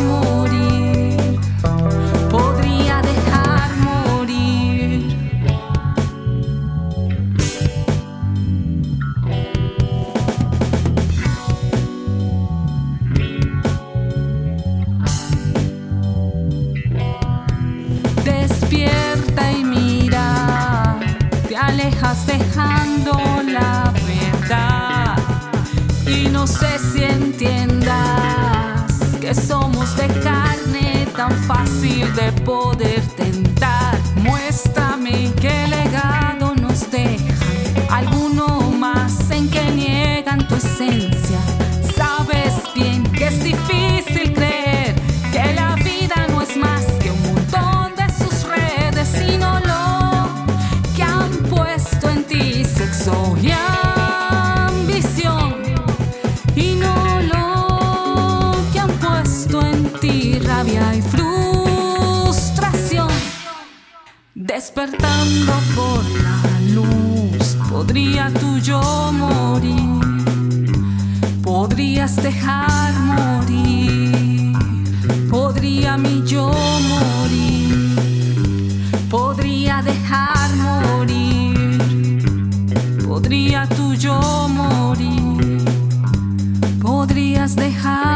Morir, podría dejar morir. Despierta y mira, te alejas dejando la piedra y no sé si entienda que somos de carne tan fácil de poder tentar. Muéstrame qué legado nos deja. Alguno más en que niegan tu esencia. Sabes bien que es difícil creer que la vida no es más que un montón de sus redes, sino lo que han puesto en ti sexo y frustración. Despertando por la luz, podría tú yo morir. Podrías dejar morir, podría mi yo morir, podría dejar morir, podría tú yo morir, podrías dejar